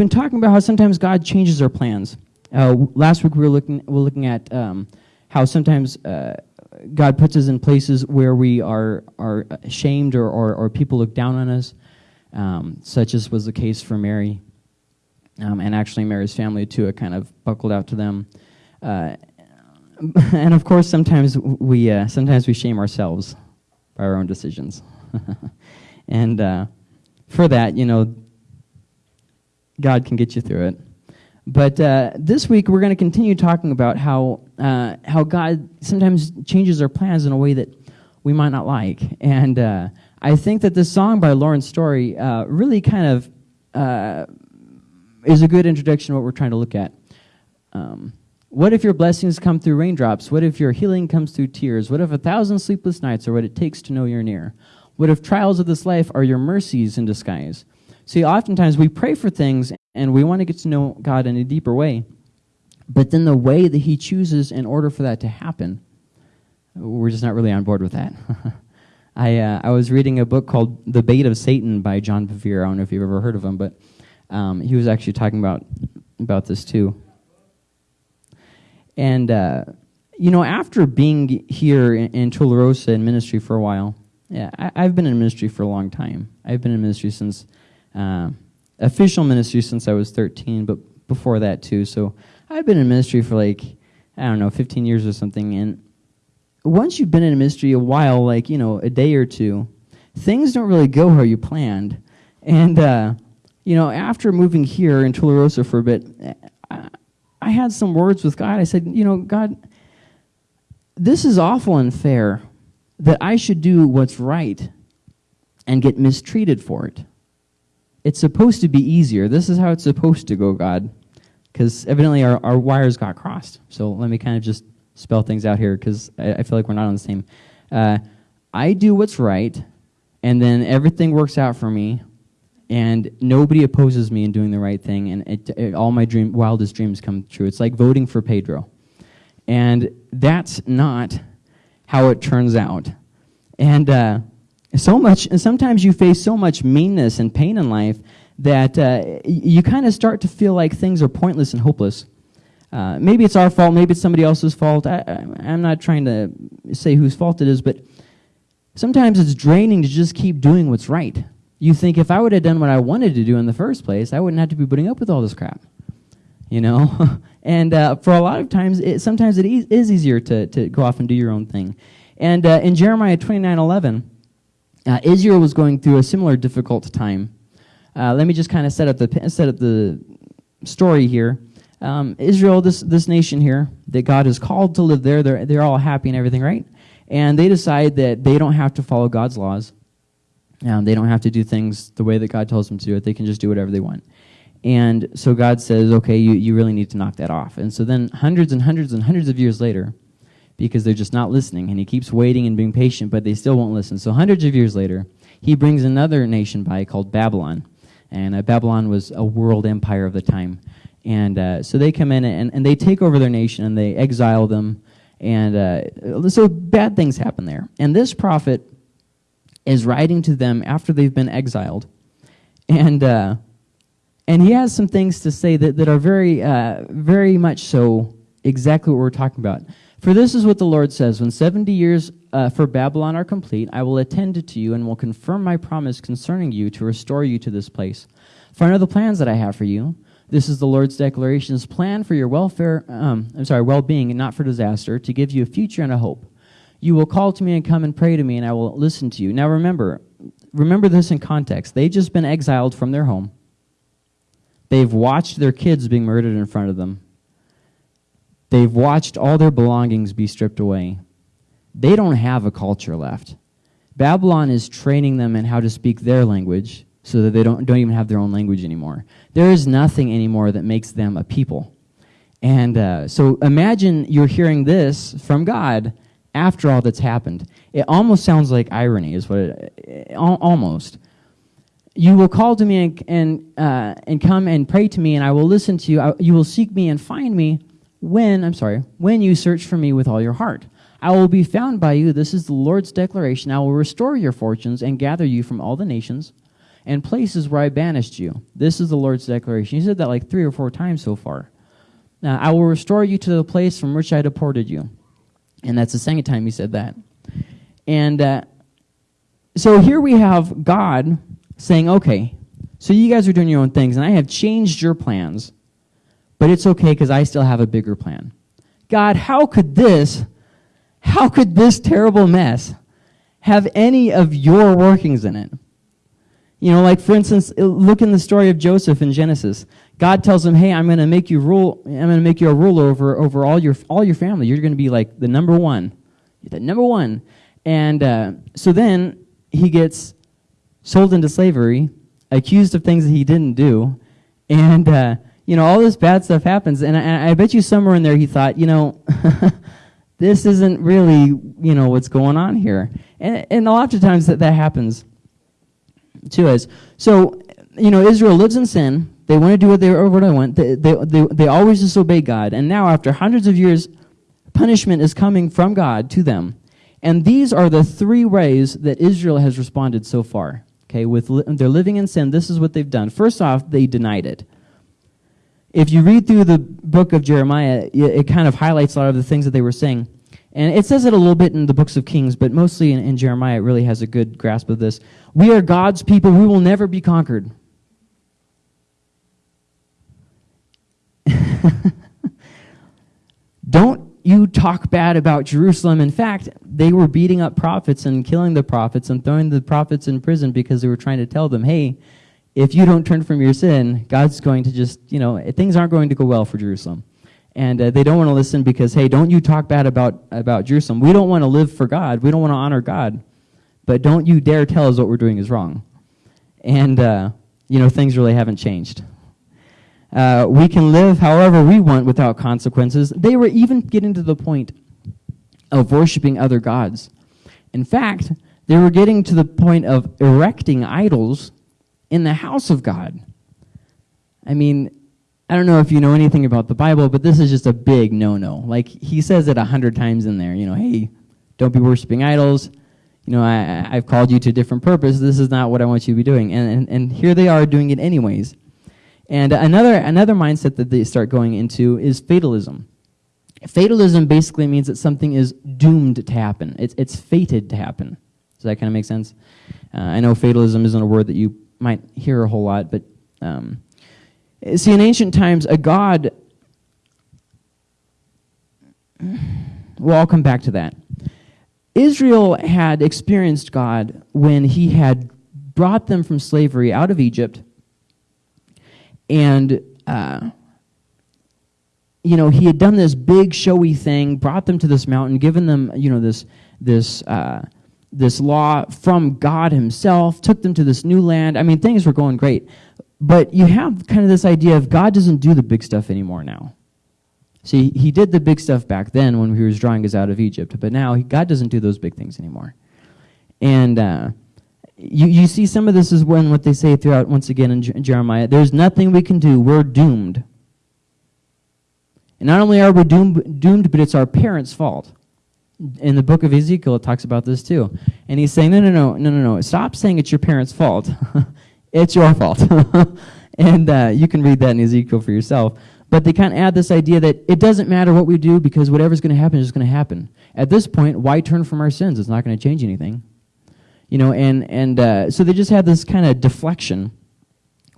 been talking about how sometimes God changes our plans. Uh, last week we were looking, we were looking at um, how sometimes uh, God puts us in places where we are, are ashamed or, or, or people look down on us, um, such as was the case for Mary. Um, and actually, Mary's family, too, it kind of buckled out to them. Uh, and of course, sometimes we, uh, sometimes we shame ourselves by our own decisions. and uh, for that, you know, God can get you through it. But uh, this week we're going to continue talking about how uh, how God sometimes changes our plans in a way that we might not like, and uh, I think that this song by Laura Story uh, really kind of uh, is a good introduction to what we're trying to look at. Um, what if your blessings come through raindrops? What if your healing comes through tears? What if a thousand sleepless nights are what it takes to know you're near? What if trials of this life are your mercies in disguise? See, oftentimes we pray for things and we want to get to know God in a deeper way. But then the way that He chooses in order for that to happen, we're just not really on board with that. I, uh, I was reading a book called The Bait of Satan by John Bevere. I don't know if you've ever heard of him, but um, he was actually talking about, about this too. And, uh, you know, after being here in, in Tularosa in ministry for a while, yeah, I, have been in ministry for a long time. I've been in ministry since uh, official ministry since I was 13, but before that too. So I've been in ministry for like, I don't know, 15 years or something. And once you've been in a ministry a while, like, you know, a day or two, things don't really go how you planned. And, uh, you know, after moving here in Tularosa for a bit, I, I had some words with God. I said, you know, God, this is awful unfair that I should do what's right and get mistreated for it it's supposed to be easier. This is how it's supposed to go, God. Because evidently our, our wires got crossed. So let me kind of just spell things out here because I, I, feel like we're not on the same. Uh, I do what's right, and then everything works out for me, and nobody opposes me in doing the right thing, and it, it, all my dream, wildest dreams come true. It's like voting for Pedro. And that's not how it turns out. And uh, so much, and sometimes you face so much meanness and pain in life that uh, you kind of start to feel like things are pointless and hopeless. Uh, maybe it's our fault, maybe it's somebody else's fault. I, am not trying to say whose fault it is, but sometimes it's draining to just keep doing what's right. You think if I would have done what I wanted to do in the first place, I wouldn't have to be putting up with all this crap. You know? and uh, for a lot of times, it, sometimes it e is easier to, to go off and do your own thing. And uh, in Jeremiah 29 11, uh, Israel was going through a similar difficult time. Uh, let me just kind of set up the set up the story here. Um, Israel, this this nation here that God has called to live there, they're they're all happy and everything, right? And they decide that they don't have to follow God's laws. Um, they don't have to do things the way that God tells them to do it. They can just do whatever they want. And so God says, okay, you, you really need to knock that off. And so then hundreds and hundreds and hundreds of years later, because they're just not listening. And he keeps waiting and being patient, but they still won't listen. So hundreds of years later, he brings another nation by called Babylon. And uh, Babylon was a world empire of the time. And uh, so they come in and, and they take over their nation and they exile them. And uh, so bad things happen there. And this prophet is writing to them after they've been exiled. And, uh, and he has some things to say that, that are very, uh, very much so exactly what we're talking about. For this is what the Lord says When 70 years uh, for Babylon are complete, I will attend to you and will confirm my promise concerning you to restore you to this place. For I know the plans that I have for you. This is the Lord's declarations plan for your welfare, um, I'm sorry, well being and not for disaster, to give you a future and a hope. You will call to me and come and pray to me, and I will listen to you. Now remember, remember this in context. They've just been exiled from their home. They've watched their kids being murdered in front of them. They've watched all their belongings be stripped away. They don't have a culture left. Babylon is training them in how to speak their language so that they don't, don't even have their own language anymore. There is nothing anymore that makes them a people. And uh, so imagine you're hearing this from God after all that's happened. It almost sounds like irony, is what it, almost. You will call to me and, and, uh, and come and pray to me, and I will listen to you. I, you will seek me and find me when, I'm sorry, when you search for me with all your heart. I will be found by you. This is the Lord's declaration. I will restore your fortunes and gather you from all the nations. and places where I banished you. This is the Lord's declaration. He said that like three or four times so far. Now, I will restore you to the place from which I deported you. And that's the second time he said that. And uh, so here we have God saying, okay, so you guys are doing your own things, and I have changed your plans, but it's okay because I still have a bigger plan. God, how could this, how could this terrible mess have any of your workings in it? You know, like for instance, look in the story of Joseph in Genesis. God tells him, "Hey, I'm going to make you rule. I'm going to make you a ruler over over all your all your family. You're going to be like the number one, You're the number one." And uh, so then he gets sold into slavery, accused of things that he didn't do, and uh, you know all this bad stuff happens. And I, I bet you somewhere in there he thought, you know. this isn't really, you know, what's going on here. And, and a lot of times that, that happens to us. So, you know, Israel lives in sin. They want to do what they, what want. They, they, they, they always disobey God. And now, after hundreds of years, punishment is coming from God to them. And these are the three ways that Israel has responded so far. Okay, with li they're living in sin. This is what they've done. First off, they denied it. If you read through the book of Jeremiah, it, it kind of highlights a lot of the things that they were saying. And it says it a little bit in the books of Kings, but mostly in, in Jeremiah, it really has a good grasp of this. We are God's people. We will never be conquered. Don't you talk bad about Jerusalem. In fact, they were beating up prophets and killing the prophets and throwing the prophets in prison because they were trying to tell them, hey, if you don't turn from your sin, God's going to just, you know, things aren't going to go well for Jerusalem. And uh, they don't want to listen because hey don't you talk bad about about jerusalem. We don't want to live for god. We don't want to honor god. But don't you dare tell us what we're doing is wrong. And uh, you know things really haven't changed. Uh, we can live however we want without consequences. They were even getting to the point of worshiping other gods. In fact they were getting to the point of erecting idols in the house of god i mean I don't know if you know anything about the Bible, but this is just a big no-no. Like he says it a hundred times in there. You know, hey, don't be worshiping idols. You know, I, I've called you to a different purpose. This is not what I want you to be doing. And, and, and here they are doing it anyways. And another, another mindset that they start going into is fatalism. Fatalism basically means that something is doomed to happen. It's, it's fated to happen. Does that kind of make sense? Uh, I know fatalism isn't a word that you might hear a whole lot, but um, See, in ancient times, a god. Well, I'll come back to that. Israel had experienced God when he had brought them from slavery out of Egypt. And, uh, you know, he had done this big, showy thing, brought them to this mountain, given them, you know, this, this, uh, this law from God himself, took them to this new land. I mean, things were going great. But you have kind of this idea of God doesn't do the big stuff anymore now. See, he did the big stuff back then when he was drawing us out of Egypt, but now he, God doesn't do those big things anymore. And uh, you, you see some of this is when what they say throughout, once again, in, in Jeremiah, there's nothing we can do, we're doomed. And not only are we doomed, doomed, but it's our parents' fault. In the book of Ezekiel, it talks about this too. And he's saying, no, no, no, no, no, no. Stop saying it's your parents' fault. It's your fault. and uh, you can read that in Ezekiel for yourself. But they kind of add this idea that it doesn't matter what we do because whatever's going to happen is going to happen. At this point, why turn from our sins? It's not going to change anything. You know, and, and uh, so they just have this kind of deflection.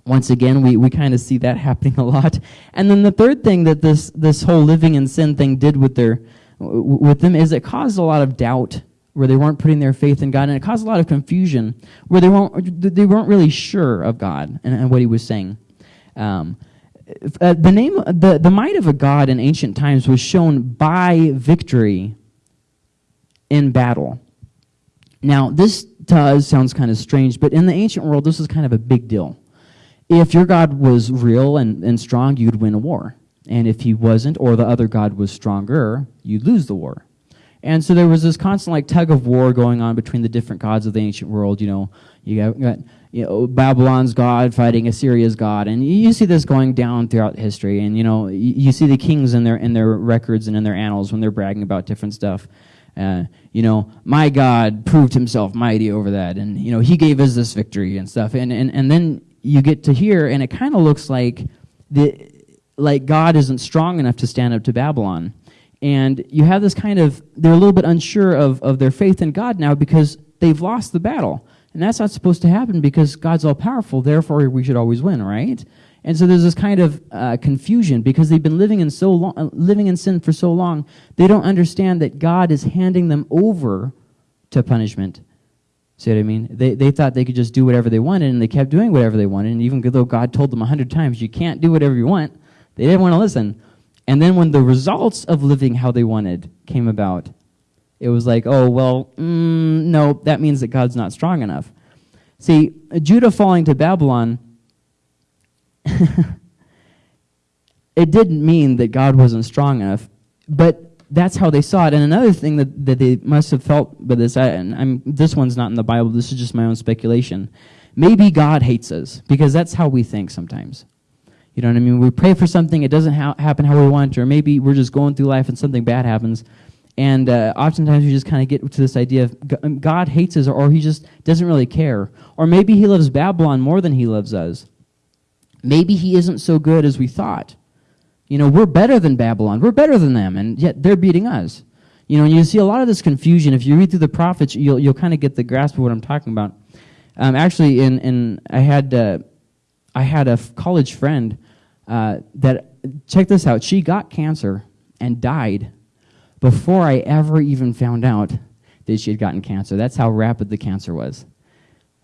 Once again, we, we kind of see that happening a lot. And then the third thing that this, this whole living in sin thing did with, their, with them is it caused a lot of doubt where they weren't putting their faith in God, and it caused a lot of confusion where they weren't, they weren't really sure of God and, and what he was saying. Um, uh, the, name, the, the might of a God in ancient times was shown by victory in battle. Now, this does sounds kind of strange, but in the ancient world, this was kind of a big deal. If your God was real and, and strong, you'd win a war. And if he wasn't, or the other God was stronger, you'd lose the war. And so there was this constant like tug of war going on between the different gods of the ancient world. You know, you got, got you know, Babylon's god fighting Assyria's god, and you see this going down throughout history. And you know, you, you see the kings in their in their records and in their annals when they're bragging about different stuff. Uh, you know, my God proved himself mighty over that, and you know, he gave us this victory and stuff. And and, and then you get to here, and it kind of looks like the like God isn't strong enough to stand up to Babylon. And you have this kind of, they're a little bit unsure of, of their faith in God now because they've lost the battle. And that's not supposed to happen because God's all powerful, therefore we should always win, right? And so there's this kind of uh, confusion because they've been living in so long, uh, living in sin for so long, they don't understand that God is handing them over to punishment. See what I mean? They, they thought they could just do whatever they wanted, and they kept doing whatever they wanted. And even though God told them a hundred times, you can't do whatever you want, they didn't want to listen. And then when the results of living how they wanted came about, it was like, oh, well, mm, no, that means that God's not strong enough. See, Judah falling to Babylon, it didn't mean that God wasn't strong enough, but that's how they saw it. And another thing that, that they must have felt by this, I, and I'm, this one's not in the Bible, this is just my own speculation. Maybe God hates us, because that's how we think sometimes. You know what I mean? We pray for something, it doesn't ha happen how we want, or maybe we're just going through life and something bad happens. And uh, oftentimes we just kind of get to this idea of um, God hates us, or he just doesn't really care. Or maybe he loves Babylon more than he loves us. Maybe he isn't so good as we thought. You know, we're better than Babylon. We're better than them, and yet they're beating us. You know, and you see a lot of this confusion. If you read through the prophets, you'll, you'll kind of get the grasp of what I'm talking about. Um, actually, in, in, I had... Uh, I had a college friend uh, that, check this out, she got cancer and died before I ever even found out that she had gotten cancer. That's how rapid the cancer was.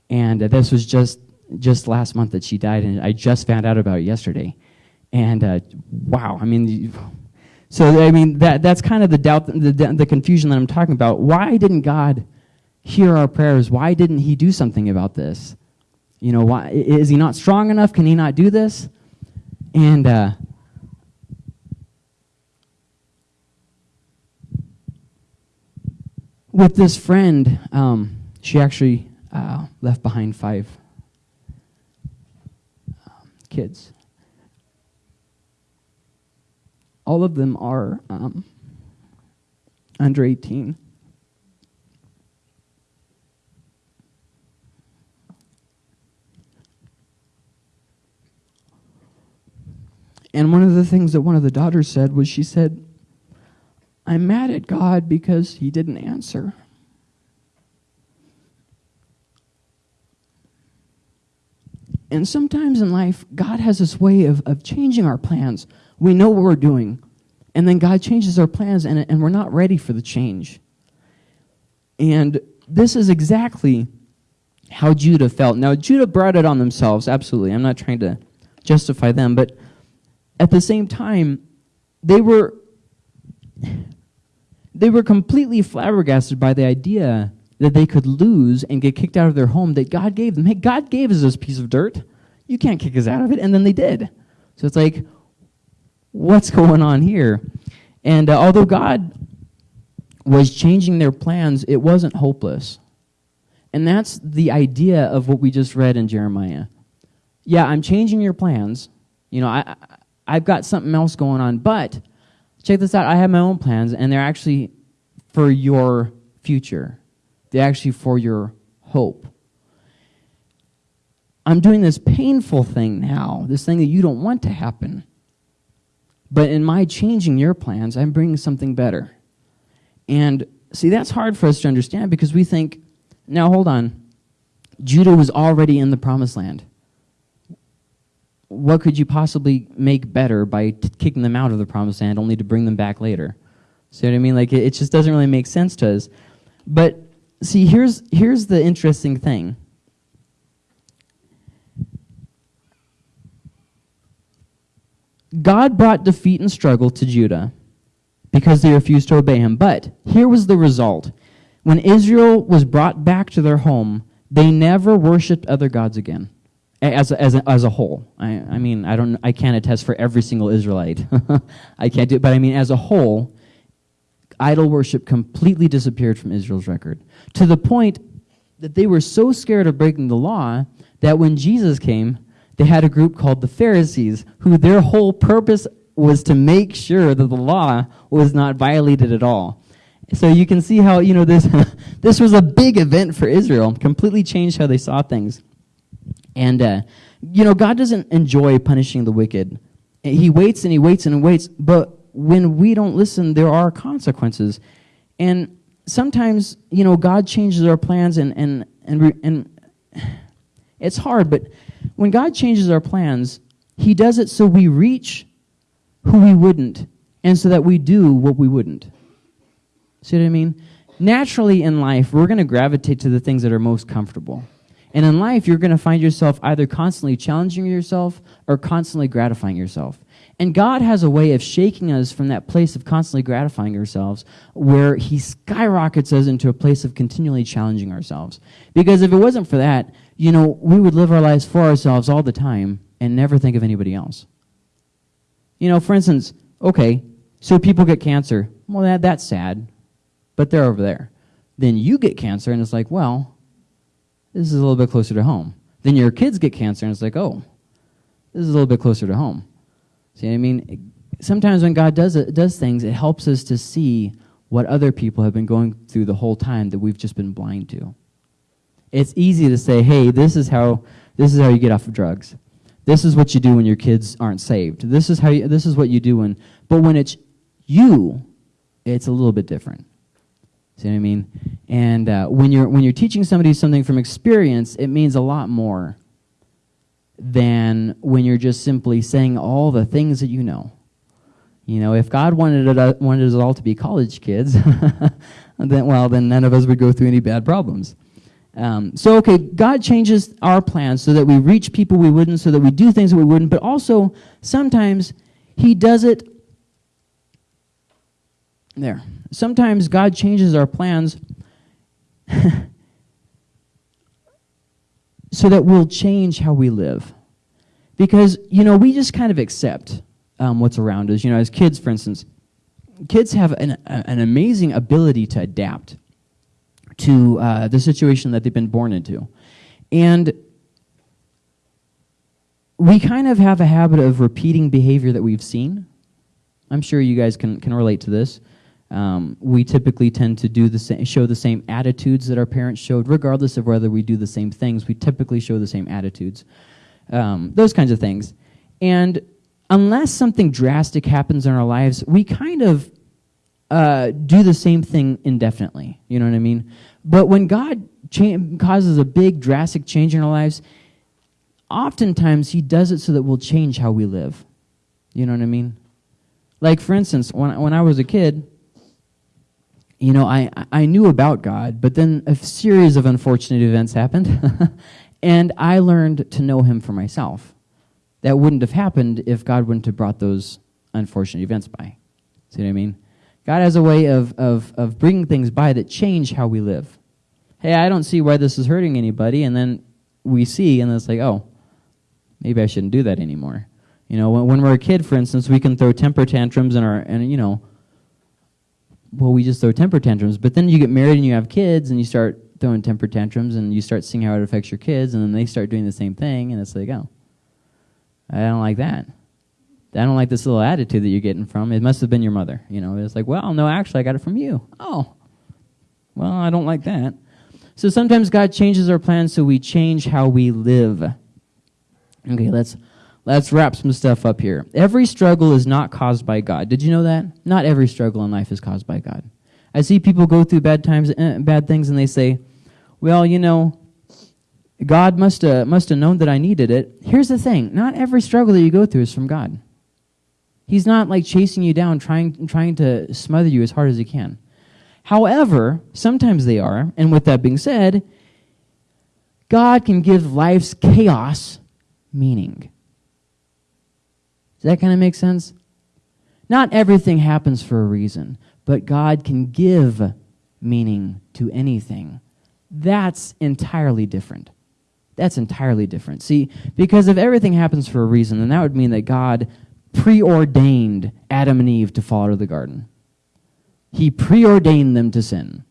And uh, this was just, just last month that she died, and I just found out about it yesterday. And uh, wow, I mean, so I mean, that, that's kind of the doubt, the, the confusion that I'm talking about. Why didn't God hear our prayers? Why didn't he do something about this? You know, why, is he not strong enough? Can he not do this? And uh, with this friend, um, she actually uh, left behind five um, kids. All of them are um, under 18. And one of the things that one of the daughters said was she said, I'm mad at God because he didn't answer. And sometimes in life, God has this way of, of changing our plans. We know what we're doing, and then God changes our plans, and, and we're not ready for the change. And this is exactly how Judah felt. Now, Judah brought it on themselves, absolutely. I'm not trying to justify them, but at the same time, they were they were completely flabbergasted by the idea that they could lose and get kicked out of their home that God gave them. Hey, God gave us this piece of dirt. You can't kick us out of it. And then they did. So it's like, what's going on here? And uh, although God was changing their plans, it wasn't hopeless. And that's the idea of what we just read in Jeremiah. Yeah, I'm changing your plans. You know, I, I've got something else going on. But check this out. I have my own plans, and they're actually for your future. They're actually for your hope. I'm doing this painful thing now, this thing that you don't want to happen. But in my changing your plans, I'm bringing something better. And see, that's hard for us to understand because we think, now hold on, Judah was already in the promised land what could you possibly make better by kicking them out of the promised land only to bring them back later? See what I mean? Like, it, it just doesn't really make sense to us. But see, here's, here's the interesting thing. God brought defeat and struggle to Judah because they refused to obey him. But here was the result. When Israel was brought back to their home, they never worshiped other gods again as as a, as a whole. I, I mean, I don't, I can't attest for every single Israelite. I can't do it, but I mean, as a whole, idol worship completely disappeared from Israel's record to the point that they were so scared of breaking the law that when Jesus came, they had a group called the Pharisees, who their whole purpose was to make sure that the law was not violated at all. So you can see how, you know, this, this was a big event for Israel, completely changed how they saw things. And, uh, you know, God doesn't enjoy punishing the wicked. He waits and he waits and he waits, but when we don't listen, there are consequences. And sometimes, you know, God changes our plans and, and, and, and it's hard, but when God changes our plans, he does it so we reach who we wouldn't and so that we do what we wouldn't. See what I mean? Naturally in life, we're going to gravitate to the things that are most comfortable. And in life, you're going to find yourself either constantly challenging yourself or constantly gratifying yourself. And God has a way of shaking us from that place of constantly gratifying ourselves where He skyrockets us into a place of continually challenging ourselves. Because if it wasn't for that, you know, we would live our lives for ourselves all the time and never think of anybody else. You know, for instance, okay, so people get cancer. Well, that, that's sad but they're over there. Then you get cancer, and it's like, well, this is a little bit closer to home. Then your kids get cancer, and it's like, oh, this is a little bit closer to home. See what I mean? Sometimes when God does, it, does things, it helps us to see what other people have been going through the whole time that we've just been blind to. It's easy to say, hey, this is how, this is how you get off of drugs. This is what you do when your kids aren't saved. This is, how you, this is what you do when, but when it's you, it's a little bit different. See what I mean? And uh, when you're when you're teaching somebody something from experience, it means a lot more than when you're just simply saying all the things that you know. You know, if God wanted it, uh, wanted us all to be college kids, then well, then none of us would go through any bad problems. Um, so, okay, God changes our plans so that we reach people we wouldn't, so that we do things that we wouldn't, but also sometimes He does it there. Sometimes God changes our plans so that we'll change how we live. Because, you know, we just kind of accept um, what's around us. You know, as kids, for instance, kids have an, an amazing ability to adapt to uh, the situation that they've been born into. And we kind of have a habit of repeating behavior that we've seen. I'm sure you guys can, can relate to this. Um, we typically tend to do the show the same attitudes that our parents showed, regardless of whether we do the same things. We typically show the same attitudes, um, those kinds of things. And unless something drastic happens in our lives, we kind of uh, do the same thing indefinitely. You know what I mean? But when God causes a big, drastic change in our lives, oftentimes He does it so that we'll change how we live. You know what I mean? Like, for instance, when, when I was a kid, you know, I, I knew about God, but then a series of unfortunate events happened, and I learned to know him for myself. That wouldn't have happened if God wouldn't have brought those unfortunate events by. See what I mean? God has a way of, of, of bringing things by that change how we live. Hey, I don't see why this is hurting anybody, and then we see, and it's like, oh, maybe I shouldn't do that anymore. You know, when, when we're a kid, for instance, we can throw temper tantrums and our, and you know, well, we just throw temper tantrums. But then you get married and you have kids and you start throwing temper tantrums and you start seeing how it affects your kids and then they start doing the same thing and it's like, oh, I don't like that. I don't like this little attitude that you're getting from. It must have been your mother. You know, it's like, well, no, actually, I got it from you. Oh, well, I don't like that. So sometimes God changes our plans so we change how we live. Okay, let's Let's wrap some stuff up here. Every struggle is not caused by God. Did you know that? Not every struggle in life is caused by God. I see people go through bad times, uh, bad things, and they say, "Well, you know, God must have must have known that I needed it." Here's the thing: not every struggle that you go through is from God. He's not like chasing you down, trying trying to smother you as hard as he can. However, sometimes they are, and with that being said, God can give life's chaos meaning. Does that kind of make sense? Not everything happens for a reason, but God can give meaning to anything. That's entirely different. That's entirely different. See, because if everything happens for a reason, then that would mean that God preordained Adam and Eve to fall out of the garden. He preordained them to sin.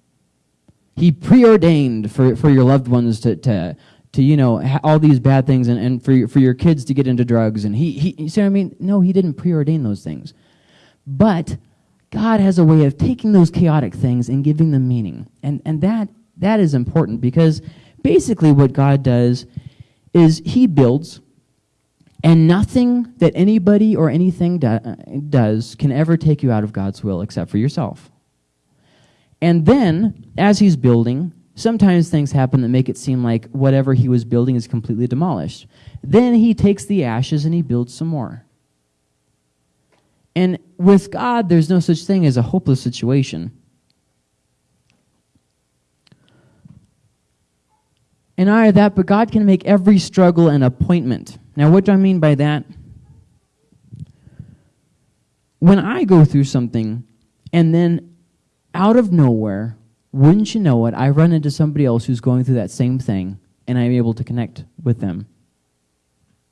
He preordained for, for your loved ones to, to, to you know all these bad things and, and for your, for your kids to get into drugs and he, he you see what I mean no he didn't preordain those things but God has a way of taking those chaotic things and giving them meaning. And, and that, that is important because basically what God does is he builds and nothing that anybody or anything do, does can ever take you out of God's will except for yourself. And then, as he's building, sometimes things happen that make it seem like whatever he was building is completely demolished. Then he takes the ashes and he builds some more. And with God, there's no such thing as a hopeless situation. And I that, but God can make every struggle an appointment. Now, what do I mean by that? When I go through something and then out of nowhere, wouldn't you know it, I run into somebody else who's going through that same thing and I'm able to connect with them.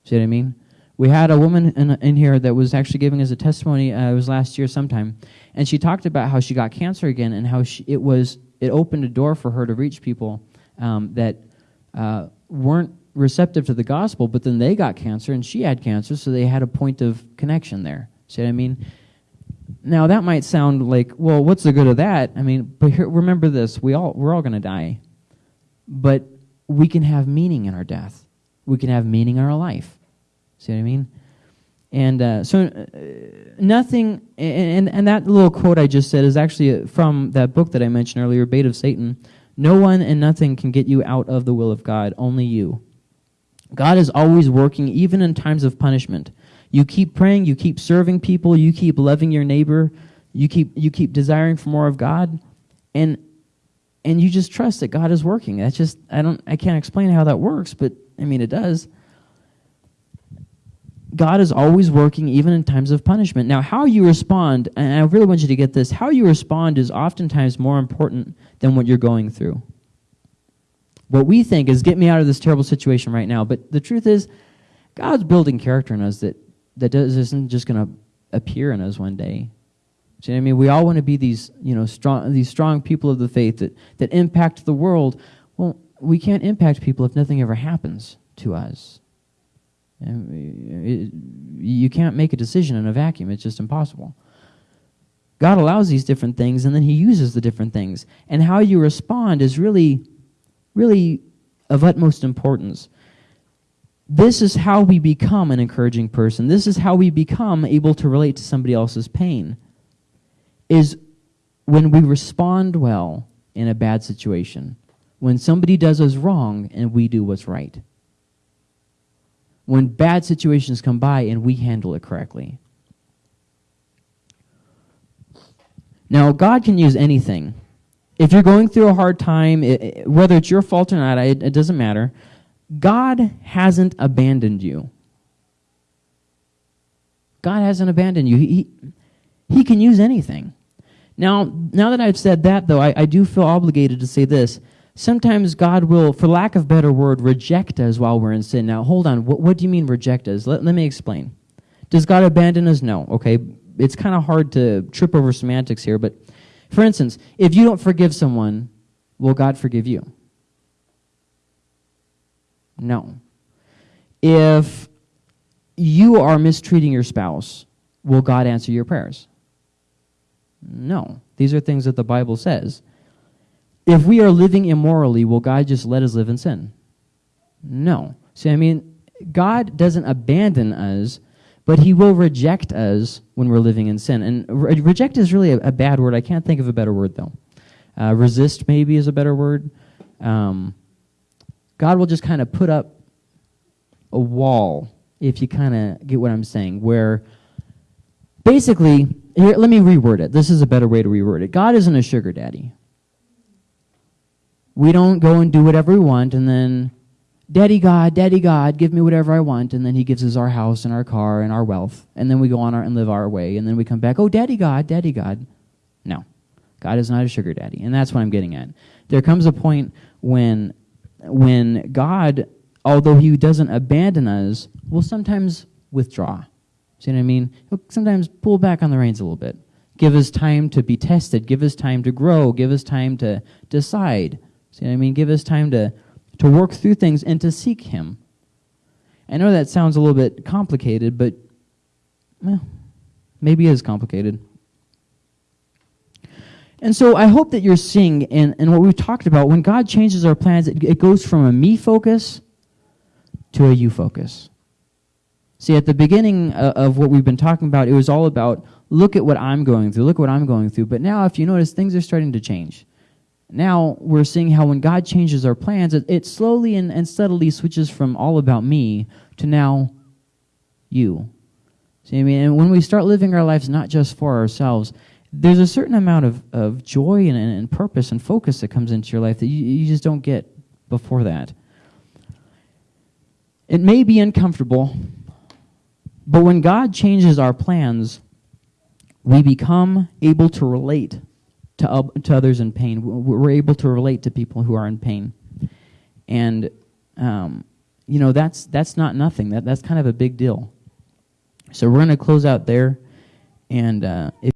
See what I mean? We had a woman in, in here that was actually giving us a testimony. Uh, it was last year sometime, and she talked about how she got cancer again and how she, it was it opened a door for her to reach people um, that uh, weren't receptive to the gospel, but then they got cancer and she had cancer, so they had a point of connection there. See what I mean? Now that might sound like, well, what's the good of that? I mean, but here, remember this: we all we're all going to die, but we can have meaning in our death. We can have meaning in our life. See what I mean? And uh, so, uh, nothing, and, and that little quote I just said is actually from that book that I mentioned earlier, Bait of Satan. No one and nothing can get you out of the will of God, only you. God is always working, even in times of punishment. You keep praying, you keep serving people, you keep loving your neighbor, you keep, you keep desiring for more of God, and, and you just trust that God is working. That's just, I, don't, I can't explain how that works, but I mean, it does. God is always working even in times of punishment. Now, how you respond, and I really want you to get this, how you respond is oftentimes more important than what you're going through. What we think is get me out of this terrible situation right now, but the truth is God's building character in us that, that does, isn't just going to appear in us one day. See what I mean? We all want to be these, you know, strong, these strong people of the faith that, that impact the world. Well, we can't impact people if nothing ever happens to us. It, you can't make a decision in a vacuum. It's just impossible. God allows these different things, and then he uses the different things. And how you respond is really, really of utmost importance. This is how we become an encouraging person. This is how we become able to relate to somebody else's pain. Is when we respond well in a bad situation. When somebody does us wrong and we do what's right when bad situations come by and we handle it correctly. Now, God can use anything. If you're going through a hard time, it, whether it's your fault or not, it, it doesn't matter. God hasn't abandoned you. God hasn't abandoned you. He, he, he, can use anything. Now, now that I've said that, though, I, I do feel obligated to say this sometimes God will, for lack of better word, reject us while we're in sin. Now, hold on. What, what do you mean reject us? Let, let me explain. Does God abandon us? No. Okay. It's kind of hard to trip over semantics here, but for instance, if you don't forgive someone, will God forgive you? No. If you are mistreating your spouse, will God answer your prayers? No. These are things that the Bible says. If we are living immorally, will God just let us live in sin? No. See, I mean, God doesn't abandon us, but he will reject us when we're living in sin. And re reject is really a, a, bad word. I can't think of a better word, though. Uh, resist, maybe, is a better word. Um, God will just kind of put up a wall, if you kind of get what I'm saying, where basically, here, let me reword it. This is a better way to reword it. God isn't a sugar daddy we don't go and do whatever we want and then, Daddy God, Daddy God, give me whatever I want. And then he gives us our house and our car and our wealth. And then we go on our, and live our way. And then we come back, oh, Daddy God, Daddy God. No. God is not a sugar daddy. And that's what I'm getting at. There comes a point when, when God, although he doesn't abandon us, will sometimes withdraw. See what I mean? He'll sometimes pull back on the reins a little bit. Give us time to be tested. Give us time to grow. Give us time to decide. See what I mean? Give us time to, to work through things and to seek Him. I know that sounds a little bit complicated, but well, maybe it is complicated. And so I hope that you're seeing in, in what we've talked about, when God changes our plans, it, it goes from a me focus to a you focus. See, at the beginning of, of what we've been talking about, it was all about look at what I'm going through, look at what I'm going through. But now, if you notice, things are starting to change. Now we're seeing how when God changes our plans, it, it slowly and, and steadily switches from all about me to now you. See, I mean, and when we start living our lives not just for ourselves, there's a certain amount of, of joy and, and purpose and focus that comes into your life that you, you just don't get before that. It may be uncomfortable, but when God changes our plans, we become able to relate to, uh, to others in pain. We're able to relate to people who are in pain. And, um, you know, that's, that's not nothing. That, that's kind of a big deal. So we're going to close out there. And uh, if